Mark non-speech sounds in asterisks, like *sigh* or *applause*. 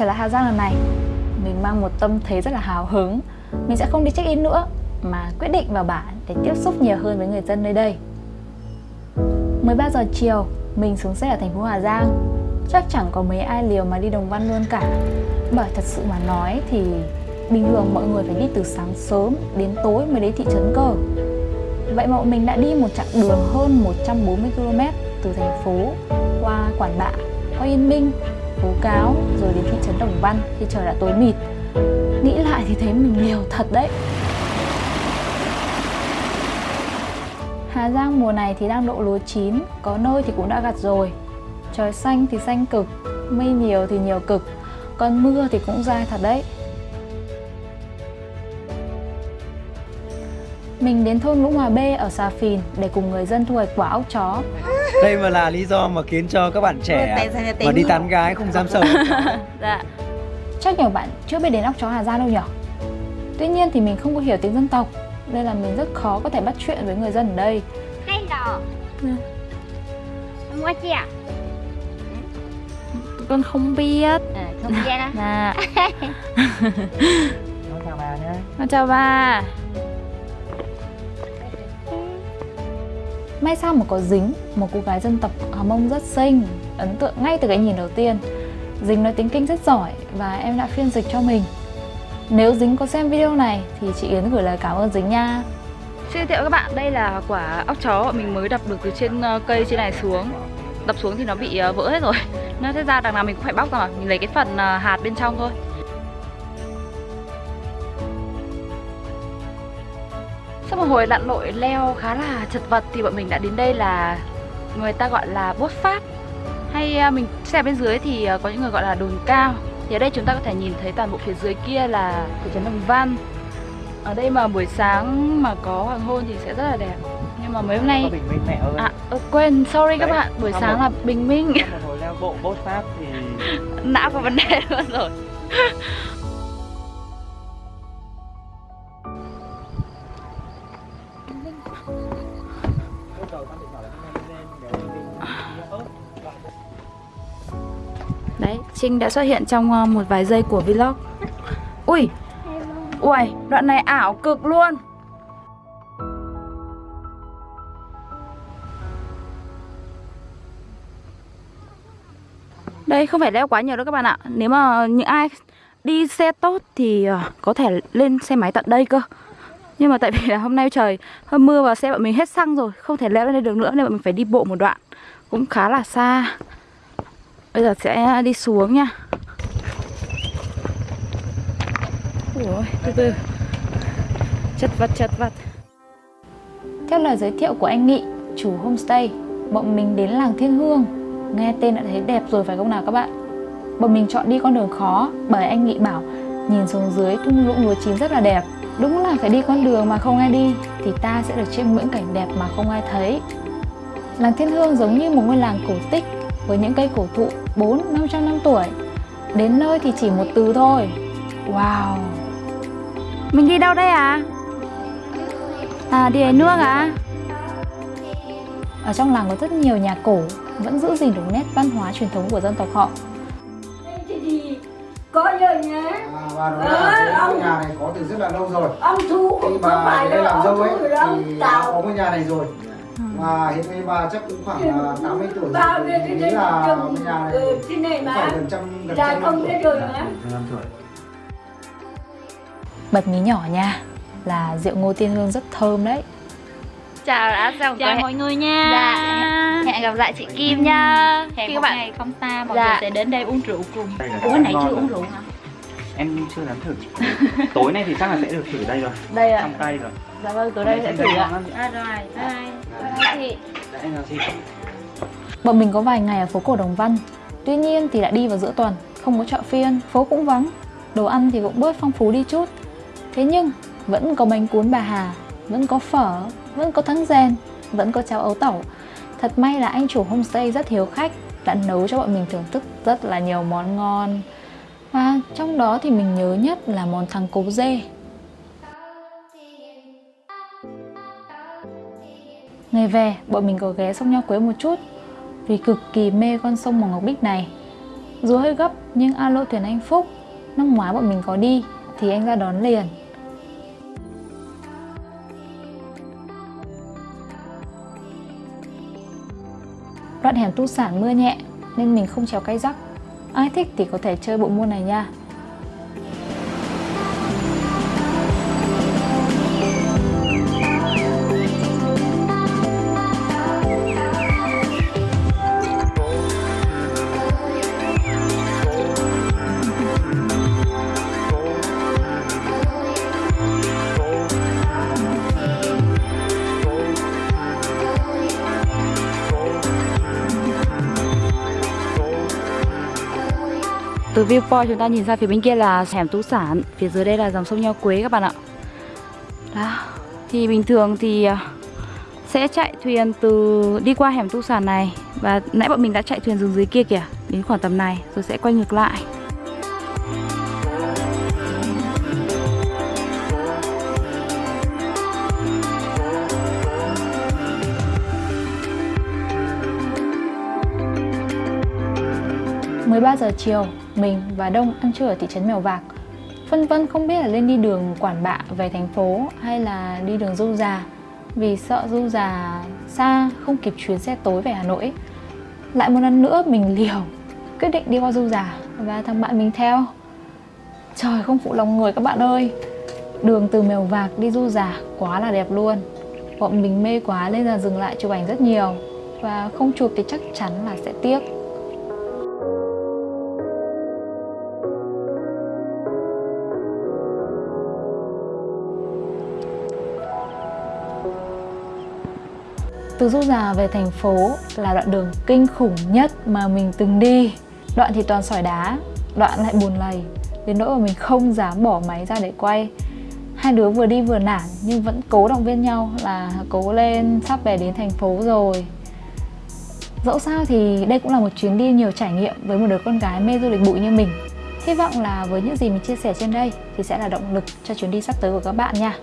trở lại Hà Giang lần này. Mình mang một tâm thế rất là hào hứng. Mình sẽ không đi check-in nữa Mà quyết định vào bản để tiếp xúc nhiều hơn với người dân nơi đây. 13 giờ chiều Mình xuống xe ở thành phố Hà Giang. Chắc chẳng có mấy ai liều mà đi Đồng Văn luôn cả. Bởi thật sự mà nói thì Bình thường mọi người phải đi từ sáng sớm đến tối mới đến thị trấn cơ. Vậy mà mình đã đi một chặng đường hơn 140 km từ thành phố qua Quản Bạ, qua Yên Minh, Phố Cáo rồi đến thị trấn Đồng Văn khi trời đã tối mịt. Nghĩ lại thì thấy mình liều thật đấy. Hà Giang mùa này thì đang độ lúa chín, có nơi thì cũng đã gặt rồi. Trời xanh thì xanh cực, mây nhiều thì nhiều cực, còn mưa thì cũng dai thật đấy. Mình đến thôn Lũng Hòa B ở Xà Phìn để cùng người dân thu hoạch quả ốc chó. Đây mà là lý do mà khiến cho các bạn trẻ mà đi tán gái không dám sờ. *laughs* dạ. Chắc nhiều bạn chưa biết đến ốc chó Hà Giang đâu nhỉ? Tuy nhiên thì mình không có hiểu tiếng dân tộc Nên là mình rất khó có thể bắt chuyện với người dân ở đây Hello Ừ. Hôm qua chị à? Con không biết À, không biết á Dạ *laughs* *laughs* Nó chào bà nhé. Con chào bà May sao mà có dính Một cô gái dân tộc Hà Mông rất xinh Ấn tượng ngay từ cái nhìn đầu tiên. Dính nói tiếng Kinh rất giỏi Và em đã phiên dịch cho mình. Nếu Dính có xem video này Thì chị Yến gửi lời cảm ơn Dính nha. Xin giới thiệu các bạn, đây là quả ốc chó bọn mình mới đập được từ trên ờ, cây trên này xuống. Đập xuống thì nó bị ờ, vỡ hết rồi. Nó thế ra đằng nào mình cũng phải bóc ra mà Mình lấy cái phần ờ, hạt bên trong thôi. Sau một hồi lặn lội leo khá là chật vật thì bọn mình đã đến đây là người ta gọi là bốt phát. Hay ờ, mình xem bên dưới thì ờ, có những người gọi là đồn cao. Thì ở đây chúng ta có thể nhìn thấy toàn bộ phía dưới kia là thị trấn Đồng Văn. Ở đây mà buổi sáng mà có hoàng hôn thì sẽ rất là đẹp. Nhưng mà mấy hôm nay bình minh mẹ ơi. à ơ, quên sorry các bạn. Buổi sáng một- là bình minh. Hồi leo bộ bốt thì *laughs* não có vấn đề luôn rồi đấy, trinh đã xuất hiện trong ờ, một vài giây của vlog. Ui! Ui đoạn này ảo cực luôn! Đây, không phải leo quá nhiều đâu các bạn ạ. Nếu mà những ai đi xe tốt thì ờ, có thể lên xe máy tận đây cơ nhưng mà tại vì là hôm nay trời hơi mưa và xe bọn mình hết xăng rồi không thể leo lên đây được nữa nên bọn mình phải đi bộ một đoạn cũng khá là xa bây giờ sẽ đi xuống nha Ôi, từ từ chật vật chật vật Theo lời giới thiệu của anh Nghị, chủ homestay, bọn mình đến làng Thiên Hương. Nghe tên đã thấy đẹp rồi phải không nào các bạn? Bọn mình chọn đi con đường khó bởi anh Nghị bảo nhìn xuống dưới thung lũng lúa chín rất là đẹp. Đúng là phải đi con đường mà không ai đi thì ta sẽ được chiêm ngưỡng cảnh đẹp mà không ai thấy. Làng Thiên Hương giống như một ngôi làng cổ tích với những cây cổ thụ 4 500 năm tuổi. Đến nơi thì chỉ một từ thôi. Wow. mình đi đâu đây à à đi lấy nước à Ở trong làng có rất nhiều nhà cổ vẫn giữ gìn được nét văn hóa truyền thống của dân tộc họ. có giờ nhé À, ông- nhà này có từ rất là lâu rồi. Ông thu khi không bà phải đây là làm ông dâu ấy thì đã có ngôi nhà này rồi. Và hiện nay bà chắc cũng khoảng là 80 tuổi rồi thì nhiêu cái nghĩ là ngôi nhà này ờ, trên này mà phải gần trăm gần trăm năm tuổi. mà. Năm tuổi. Bật mí nhỏ nha là rượu ngô tiên hương rất thơm đấy. chào đã chào, Chào mọi người nha. Dạ hẹn gặp lại chị Kim nha. Hẹn các bạn ngày không xa mọi Dạ. người sẽ đến đây uống rượu cùng. Ủa nãy chưa uống rượu hả? Em chưa dám thử. *laughs* Tối nay thì chắc là sẽ được thử đây rồi. đây ạ Trong tay rồi. dạ vâng tối đây sẽ thử ạ. À rồi, bye Dạ, chị. Bọn mình có vài ngày ở phố cổ Đồng Văn. Tuy nhiên thì đã đi vào giữa tuần, không có chợ phiên, phố cũng vắng. Đồ ăn thì cũng bớt phong phú đi chút. Thế nhưng vẫn có bánh cuốn bà Hà, vẫn có phở, vẫn có thắng rèn, vẫn có cháo ấu tẩu. Thật may là anh chủ homestay rất hiếu khách, đã nấu cho bọn mình thưởng thức rất là nhiều món ngon. Và trong đó thì mình nhớ nhất là món thắng cố dê. Ngày về, bọn mình có ghé sông Nho Quế một chút vì cực kỳ mê con sông màu ngọc bích này. Dù hơi gấp nhưng alo thuyền anh Phúc Năm ngoái bọn mình có đi thì anh ra đón liền Đoạn hẻm tu sản mưa nhẹ nên mình không trèo cây rắc Ai thích thì có thể chơi bộ môn này nha. Từ viewpoint chúng ta nhìn ra phía bên kia là hẻm Tú Sản. Phía dưới đây là dòng sông Nho Quế các bạn ạ. Đó, Thì bình thường thì à, sẽ chạy thuyền từ, đi qua hẻm Tu Sản này. Và nãy bọn mình đã chạy thuyền dừng dưới kia kìa, Đến khoảng tầm này, rồi sẽ quay ngược lại. Mười ba giờ chiều, mình và Đông ăn trưa ở thị trấn Mèo Vạc. Phân vân không biết là lên đi đường Quản Bạ về thành phố hay là đi đường Du Già, vì sợ Du Già xa không kịp chuyến xe tối về Hà Nội. Lại một lần nữa mình *laughs* liều, quyết định đi qua Du Già và thằng bạn mình theo. Trời, không phụ lòng người các bạn ơi. Đường từ Mèo Vạc đi Du Già quá là đẹp luôn. Bọn mình mê quá nên là dừng lại chụp ảnh rất nhiều và không chụp thì chắc chắn là sẽ tiếc. Từ Du Già về thành phố là đoạn đường kinh khủng nhất mà mình từng đi. Đoạn thì toàn sỏi đá, đoạn lại buồn lầy Đến nỗi mà mình không dám bỏ máy ra để quay. Hai đứa vừa đi vừa nản nhưng vẫn cố động viên nhau là cố lên sắp về đến thành phố rồi. Dẫu sao thì đây cũng là một chuyến đi nhiều trải nghiệm với một đứa con gái mê du lịch bụi như mình. Hy vọng là với những gì mình chia sẻ trên đây thì sẽ là động lực cho chuyến đi sắp tới của các bạn nha.